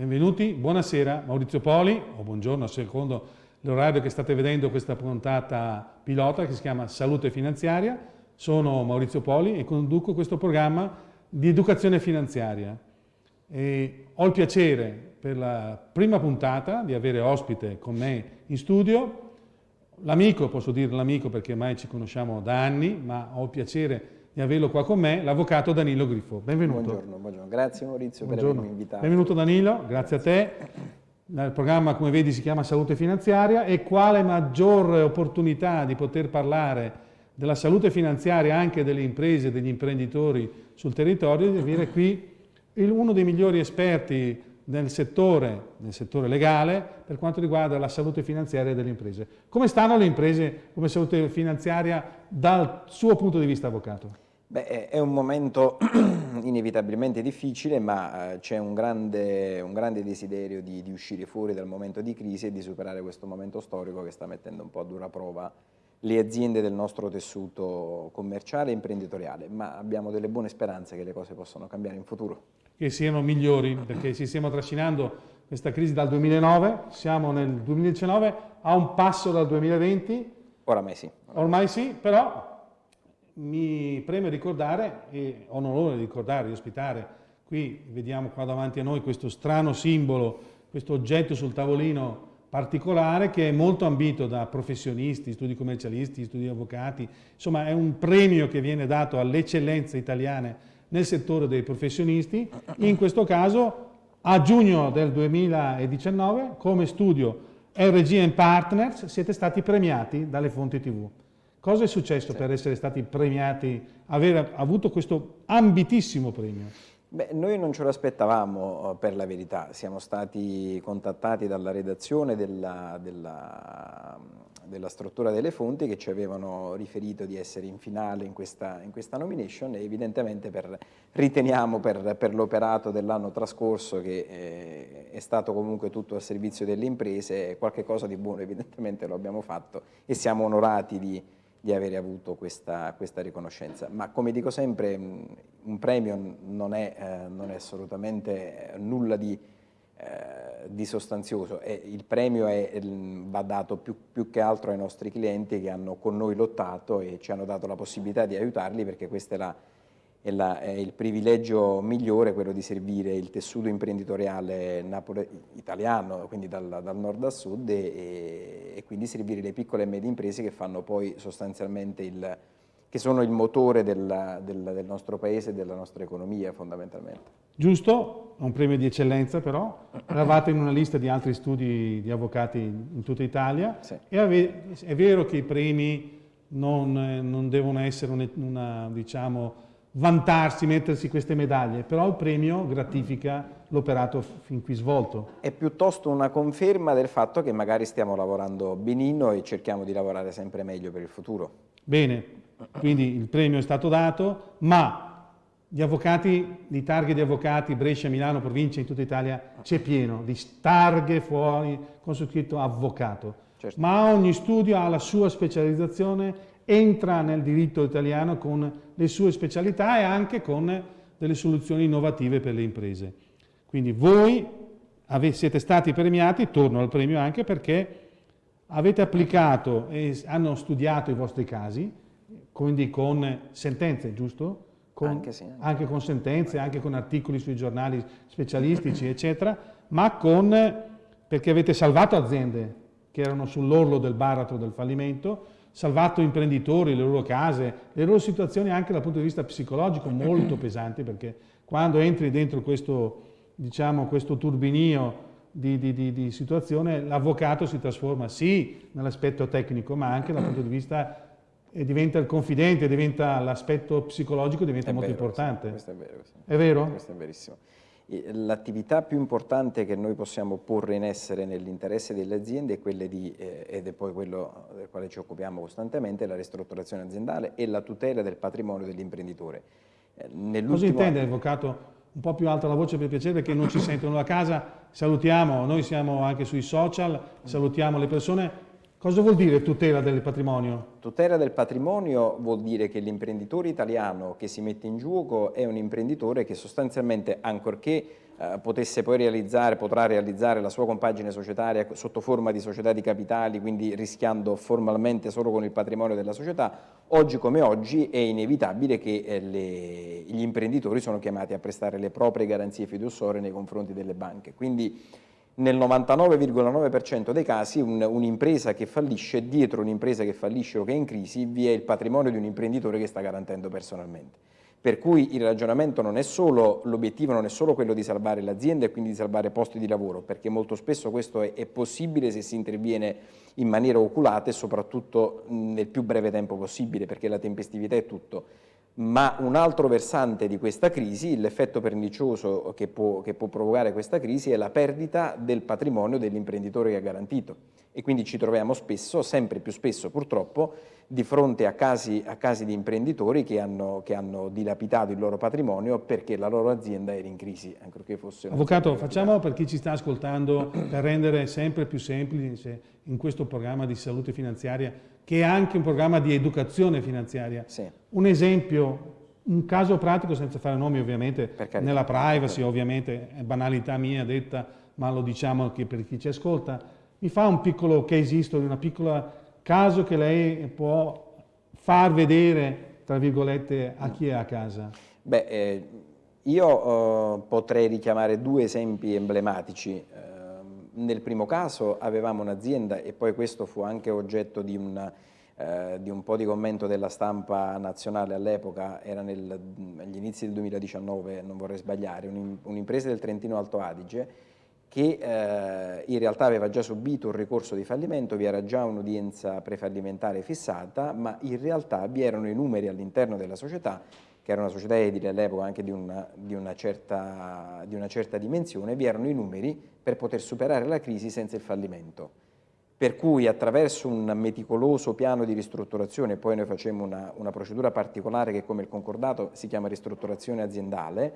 Benvenuti, buonasera Maurizio Poli, o buongiorno secondo l'orario che state vedendo questa puntata pilota che si chiama Salute Finanziaria. Sono Maurizio Poli e conduco questo programma di educazione finanziaria. E ho il piacere per la prima puntata di avere ospite con me in studio l'amico, posso dire l'amico perché ormai ci conosciamo da anni, ma ho il piacere di averlo qua con me, l'avvocato Danilo Griffo. Benvenuto. Buongiorno, buongiorno. grazie Maurizio buongiorno. per avermi invitato. Benvenuto Danilo, grazie a te. Il programma, come vedi, si chiama Salute Finanziaria e quale maggior opportunità di poter parlare della salute finanziaria anche delle imprese e degli imprenditori sul territorio di avere qui uno dei migliori esperti nel settore, nel settore, legale per quanto riguarda la salute finanziaria delle imprese. Come stanno le imprese come salute finanziaria dal suo punto di vista, avvocato? Beh, è un momento inevitabilmente difficile, ma eh, c'è un grande, un grande, desiderio di, di, uscire fuori dal momento di crisi e di superare questo momento storico che sta mettendo un po' a dura prova le aziende del nostro tessuto commerciale e imprenditoriale, ma abbiamo delle buone speranze che le cose possano cambiare in futuro. Che siano migliori, perché ci stiamo trascinando questa crisi dal 2009, siamo nel 2019, a un passo dal 2020. Oramai sì. Ormai sì, però mi preme ricordare, e ho l'onore di ricordare, di ospitare, qui vediamo qua davanti a noi questo strano simbolo, questo oggetto sul tavolino particolare che è molto ambito da professionisti, studi commercialisti, studi avvocati, insomma è un premio che viene dato alle eccellenze italiane nel settore dei professionisti, in questo caso a giugno del 2019 come studio RG Partners siete stati premiati dalle fonti tv. Cosa è successo sì. per essere stati premiati, aver avuto questo ambitissimo premio? Beh, noi non ce lo aspettavamo per la verità, siamo stati contattati dalla redazione della, della, della, struttura delle fonti che ci avevano riferito di essere in finale in questa, in questa nomination e evidentemente per, riteniamo per, per l'operato dell'anno trascorso che eh, è stato comunque tutto al servizio delle imprese, qualche cosa di buono evidentemente lo abbiamo fatto e siamo onorati di di aver avuto questa, questa, riconoscenza. Ma come dico sempre, un premio non è, eh, non è assolutamente nulla di, eh, di sostanzioso, è, il premio è, va dato più, più, che altro ai nostri clienti che hanno con noi lottato e ci hanno dato la possibilità di aiutarli perché questa è la è, la, è, il privilegio migliore quello di servire il tessuto imprenditoriale italiano, quindi dal, dal, nord al sud e, e, quindi servire le piccole e medie imprese che fanno poi sostanzialmente il, che sono il motore del, del, del nostro paese e della nostra economia fondamentalmente. Giusto, un premio di eccellenza però, eravate in una lista di altri studi di avvocati in tutta Italia sì. e è vero che i premi non, non devono essere una, una diciamo, vantarsi, mettersi queste medaglie, però il premio gratifica l'operato fin qui svolto. È piuttosto una conferma del fatto che magari stiamo lavorando benino e cerchiamo di lavorare sempre meglio per il futuro. Bene, quindi il premio è stato dato, ma gli avvocati, di targhe di avvocati, Brescia, Milano, provincia, in tutta Italia, c'è pieno di targhe fuori con su scritto avvocato. Certo. Ma ogni studio ha la sua specializzazione entra nel diritto italiano con le sue specialità e anche con delle soluzioni innovative per le imprese. Quindi voi siete stati premiati, torno al premio anche perché avete applicato e hanno studiato i vostri casi, quindi con sentenze, giusto? Con, anche, sì, anche. anche, con sentenze, anche con articoli sui giornali specialistici, eccetera, ma con, perché avete salvato aziende che erano sull'orlo del baratro del fallimento, salvato imprenditori, le loro case, le loro situazioni anche dal punto di vista psicologico molto pesanti perché quando entri dentro questo, diciamo, questo turbinio di, di, di, di situazione l'avvocato si trasforma sì nell'aspetto tecnico ma anche dal punto di vista e diventa il confidente, diventa l'aspetto psicologico diventa è molto vero, importante. Questo è vero. Questo è vero? Questo è verissimo. L'attività più importante che noi possiamo porre in essere nell'interesse delle aziende è quella di, eh, ed è poi quello del quale ci occupiamo costantemente, la ristrutturazione aziendale e la tutela del patrimonio dell'imprenditore. Eh, Cosa intende, avvocato? Un po' più alta la voce per piacere perché non ci sentono da casa. Salutiamo, noi siamo anche sui social, salutiamo le persone. Cosa vuol dire tutela del patrimonio? Tutela del patrimonio vuol dire che l'imprenditore italiano che si mette in gioco è un imprenditore che sostanzialmente, ancorché eh, potesse poi realizzare, potrà realizzare la sua compagine societaria sotto forma di società di capitali, quindi rischiando formalmente solo con il patrimonio della società, oggi come oggi è inevitabile che eh, le, gli imprenditori sono chiamati a prestare le proprie garanzie fiduciarie nei confronti delle banche. Quindi nel 99,9% dei casi un'impresa un che fallisce, dietro un'impresa che fallisce o che è in crisi, vi è il patrimonio di un imprenditore che sta garantendo personalmente. Per cui il ragionamento non è solo, l'obiettivo non è solo quello di salvare l'azienda e quindi di salvare posti di lavoro, perché molto spesso questo è, è possibile se si interviene in maniera oculata e soprattutto nel più breve tempo possibile, perché la tempestività è tutto ma un altro versante di questa crisi, l'effetto pernicioso che può, che può, provocare questa crisi è la perdita del patrimonio dell'imprenditore che ha garantito e quindi ci troviamo spesso, sempre più spesso purtroppo, di fronte a casi, a casi di imprenditori che hanno, che hanno, dilapidato il loro patrimonio perché la loro azienda era in crisi, ancorché fosse Avvocato, facciamo per chi ci sta ascoltando, per rendere sempre più semplice in questo programma di salute finanziaria, che è anche un programma di educazione finanziaria. Sì. Un esempio, un caso pratico, senza fare nomi ovviamente, nella privacy ovviamente, è banalità mia detta, ma lo diciamo anche per chi ci ascolta, mi fa un piccolo case history, una piccola caso che lei può far vedere, tra virgolette, a chi è a casa? Beh, eh, io eh, potrei richiamare due esempi emblematici. Eh, nel primo caso avevamo un'azienda e poi questo fu anche oggetto di, una, eh, di un po' di commento della stampa nazionale all'epoca, era nel, agli inizi del 2019, non vorrei sbagliare, un'impresa del Trentino Alto Adige che eh, in realtà aveva già subito un ricorso di fallimento, vi era già un'udienza prefallimentare fissata, ma in realtà vi erano i numeri all'interno della società, che era una società edile all'epoca anche di una, di, una certa, di una certa dimensione, vi erano i numeri per poter superare la crisi senza il fallimento. Per cui attraverso un meticoloso piano di ristrutturazione, poi noi facciamo una, una, procedura particolare che come il concordato si chiama ristrutturazione aziendale,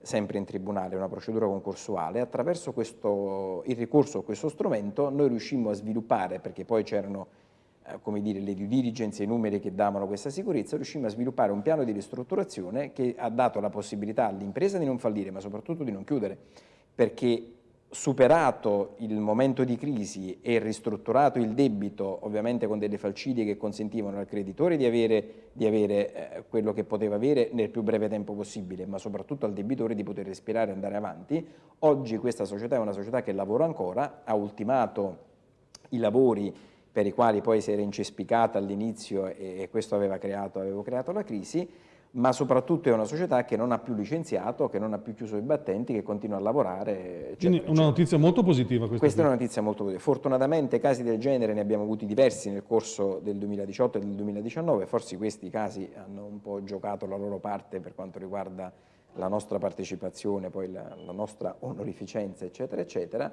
sempre in tribunale, una procedura concorsuale, attraverso questo, il ricorso a questo strumento noi riuscimmo a sviluppare, perché poi c'erano eh, come dire, le due diligence e i numeri che davano questa sicurezza, riuscimmo a sviluppare un piano di ristrutturazione che ha dato la possibilità all'impresa di non fallire, ma soprattutto di non chiudere, perché superato il momento di crisi e ristrutturato il debito, ovviamente con delle falcidie che consentivano al creditore di avere, di avere eh, quello che poteva avere nel più breve tempo possibile, ma soprattutto al debitore di poter respirare e andare avanti, oggi questa società è una società che lavora ancora, ha ultimato i lavori per i quali poi si era incespicata all'inizio e, questo aveva creato, creato la crisi, ma soprattutto è una società che non ha più licenziato, che non ha più chiuso i battenti, che continua a lavorare. Eccetera, Quindi una notizia molto positiva questa. Questa qui. è una notizia molto positiva. Fortunatamente casi del genere ne abbiamo avuti diversi nel corso del 2018 e del 2019, forse questi casi hanno un po' giocato la loro parte per quanto riguarda la nostra partecipazione, poi la, la nostra onorificenza, eccetera, eccetera,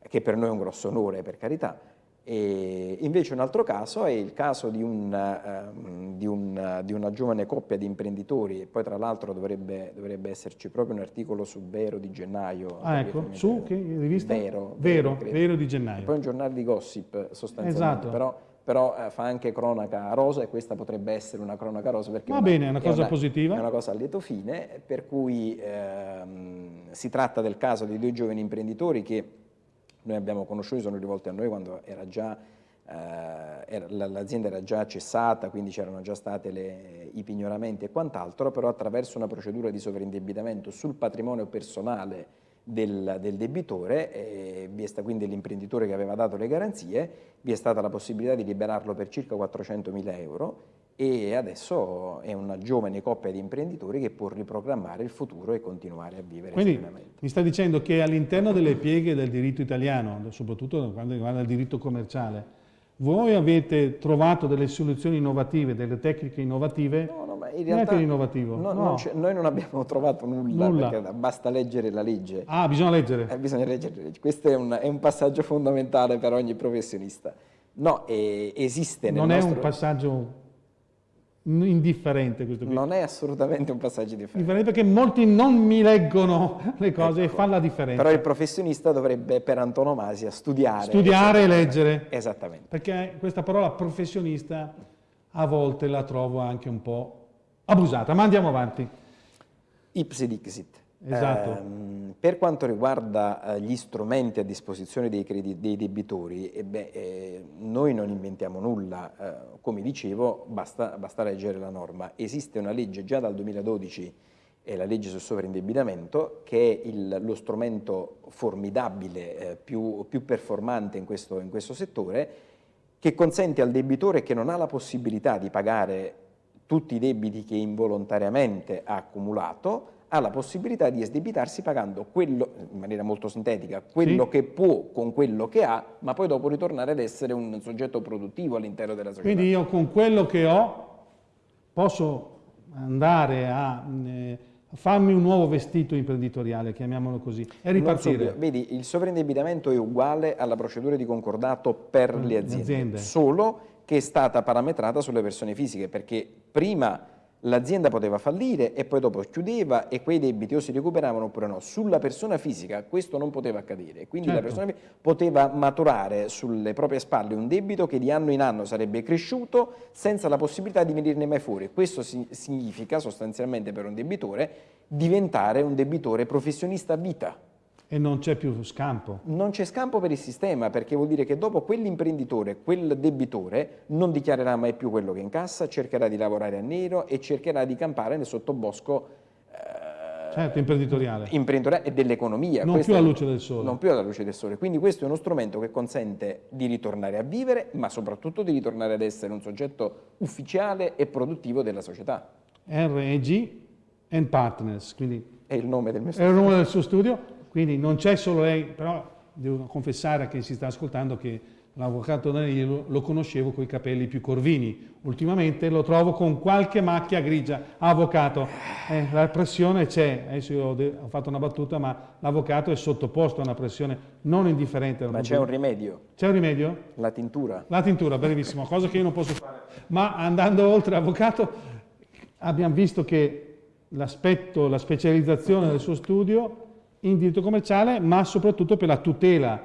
che per noi è un grosso onore, per carità, e invece un altro caso è il caso di, un, uh, di, un, di una giovane coppia di imprenditori e poi tra l'altro dovrebbe, dovrebbe, esserci proprio un articolo su Vero di gennaio. Ah ecco, su che rivista? Vero. Vero, Vero, Vero di gennaio. E poi un giornale di gossip sostanzialmente, esatto. però, però uh, fa anche cronaca rosa e questa potrebbe essere una cronaca rosa perché Va una, bene, è una cosa è una, positiva. È una cosa a lieto fine, per cui uh, si tratta del caso di due giovani imprenditori che noi abbiamo conosciuto, sono rivolti a noi quando eh, l'azienda era già cessata, quindi c'erano già stati i pignoramenti e quant'altro, però attraverso una procedura di sovraindebitamento sul patrimonio personale del, del debitore, eh, vi è stato quindi l'imprenditore che aveva dato le garanzie, vi è stata la possibilità di liberarlo per circa 400 mila euro e adesso è una giovane coppia di imprenditori che può riprogrammare il futuro e continuare a vivere Quindi mi sta dicendo che all'interno delle pieghe del diritto italiano, soprattutto quando riguarda il diritto commerciale, voi avete trovato delle soluzioni innovative, delle tecniche innovative? No, no, ma in realtà innovativo. No, no. Non noi non abbiamo trovato nulla, nulla. perché basta leggere la legge. Ah, bisogna leggere? Eh, bisogna leggere la legge. Questo è un, è un, passaggio fondamentale per ogni professionista. No, eh, esiste nel Non nostro... è un passaggio indifferente questo qui. Non è assolutamente un passaggio differente. Perché molti non mi leggono le cose ecco. e fanno la differenza. Però il professionista dovrebbe per antonomasia studiare. Studiare e leggere. Esattamente. Perché questa parola professionista a volte la trovo anche un po' abusata. Ma andiamo avanti. Ipsi dixit. Esatto. Eh, Per quanto riguarda eh, gli strumenti a disposizione dei, dei debitori, eh beh, eh, noi non inventiamo nulla, eh, come dicevo basta, basta, leggere la norma. Esiste una legge già dal 2012, è la legge sul sovraindebitamento, che è il, lo strumento formidabile, eh, più, più, performante in questo, in questo settore, che consente al debitore che non ha la possibilità di pagare tutti i debiti che involontariamente ha accumulato, ha la possibilità di esdebitarsi pagando quello, in maniera molto sintetica, quello sì. che può con quello che ha, ma poi dopo ritornare ad essere un soggetto produttivo all'interno della società. Quindi io con quello che ho posso andare a eh, farmi un nuovo vestito imprenditoriale, chiamiamolo così, e ripartire. Vedi, il sovraindebitamento è uguale alla procedura di concordato per le aziende, aziende, solo che è stata parametrata sulle persone fisiche, perché prima l'azienda poteva fallire e poi dopo chiudeva e quei debiti o si recuperavano oppure no. Sulla persona fisica questo non poteva accadere, quindi certo. la persona poteva maturare sulle proprie spalle un debito che di anno in anno sarebbe cresciuto senza la possibilità di venirne mai fuori. Questo significa sostanzialmente per un debitore diventare un debitore professionista a vita. E non c'è più scampo. Non c'è scampo per il sistema, perché vuol dire che dopo quell'imprenditore, quel debitore, non dichiarerà mai più quello che incassa, cercherà di lavorare a nero e cercherà di campare nel sottobosco eh, certo, imprenditoriale. imprenditoriale e dell'economia. Non più alla luce del sole. Non più alla luce del sole. Quindi questo è uno strumento che consente di ritornare a vivere, ma soprattutto di ritornare ad essere un soggetto ufficiale e produttivo della società. REG and Partners, quindi è il nome del mio studio. È il nome del suo studio quindi non c'è solo lei, però devo confessare a chi si sta ascoltando che l'avvocato Danilo lo conoscevo con i capelli più corvini. Ultimamente lo trovo con qualche macchia grigia. Avvocato, eh, la pressione c'è. Adesso io ho fatto una battuta, ma l'avvocato è sottoposto a una pressione non indifferente. Ma c'è un rimedio. C'è un rimedio? La tintura. La tintura, brevissimo, cosa che io non posso fare. Ma andando oltre, avvocato, abbiamo visto che l'aspetto, la specializzazione del suo studio in diritto commerciale, ma soprattutto per la tutela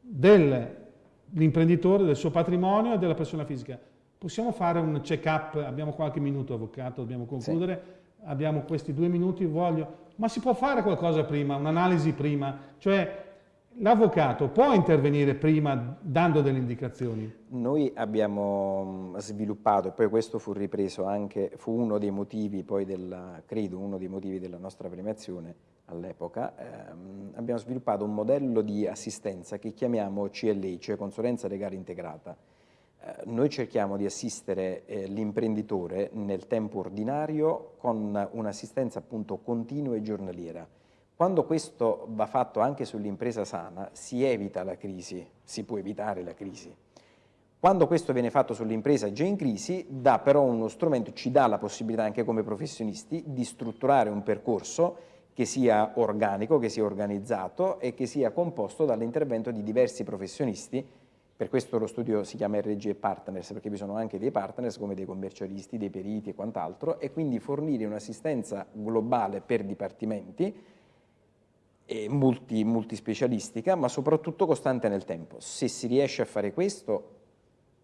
dell'imprenditore, del suo patrimonio e della persona fisica. Possiamo fare un check-up? Abbiamo qualche minuto, avvocato, dobbiamo concludere. Sì. Abbiamo questi due minuti, voglio... Ma si può fare qualcosa prima, un'analisi prima? Cioè, L'avvocato può intervenire prima dando delle indicazioni? Noi abbiamo mm, sviluppato, e poi questo fu ripreso anche, fu uno dei motivi poi della, credo, uno dei motivi della nostra premiazione all'epoca, ehm, abbiamo sviluppato un modello di assistenza che chiamiamo CLI, cioè consulenza legale integrata. Eh, noi cerchiamo di assistere eh, l'imprenditore nel tempo ordinario con un'assistenza appunto continua e giornaliera quando questo va fatto anche sull'impresa sana, si evita la crisi, si può evitare la crisi. Quando questo viene fatto sull'impresa già in crisi, dà però uno strumento, ci dà la possibilità anche come professionisti di strutturare un percorso che sia organico, che sia organizzato e che sia composto dall'intervento di diversi professionisti. Per questo lo studio si chiama RG Partners, perché vi sono anche dei partners come dei commercialisti, dei periti e quant'altro, e quindi fornire un'assistenza globale per dipartimenti multi, multispecialistica, ma soprattutto costante nel tempo. Se si riesce a fare questo,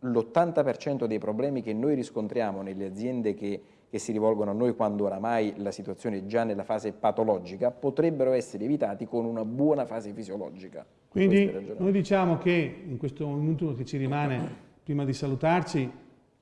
l'80% dei problemi che noi riscontriamo nelle aziende che, che, si rivolgono a noi quando oramai la situazione è già nella fase patologica, potrebbero essere evitati con una buona fase fisiologica. Quindi noi diciamo che in questo minuto che ci rimane, prima di salutarci,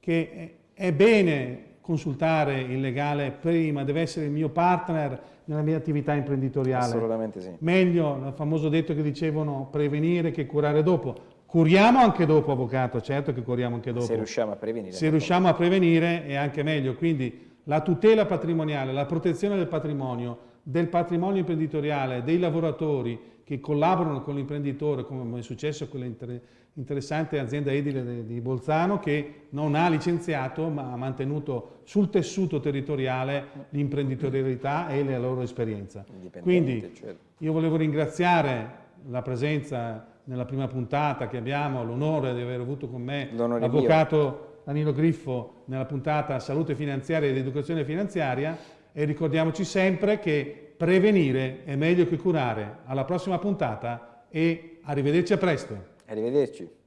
che è bene consultare il legale prima, deve essere il mio partner, nella mia attività imprenditoriale. Assolutamente sì. Meglio, il famoso detto che dicevano, prevenire che curare dopo. Curiamo anche dopo, avvocato, certo che curiamo anche dopo. Se riusciamo a prevenire. Se riusciamo a prevenire è anche meglio. Quindi la tutela patrimoniale, la protezione del patrimonio, del patrimonio imprenditoriale, dei lavoratori che collaborano con l'imprenditore, come è successo con l'interessante azienda edile di Bolzano, che non ha licenziato ma ha mantenuto sul tessuto territoriale l'imprenditorialità e la loro esperienza. Quindi certo. io volevo ringraziare la presenza nella prima puntata che abbiamo, l'onore di aver avuto con me l'avvocato Danilo Griffo nella puntata Salute finanziaria ed educazione finanziaria e ricordiamoci sempre che prevenire è meglio che curare. Alla prossima puntata e arrivederci a presto. Arrivederci.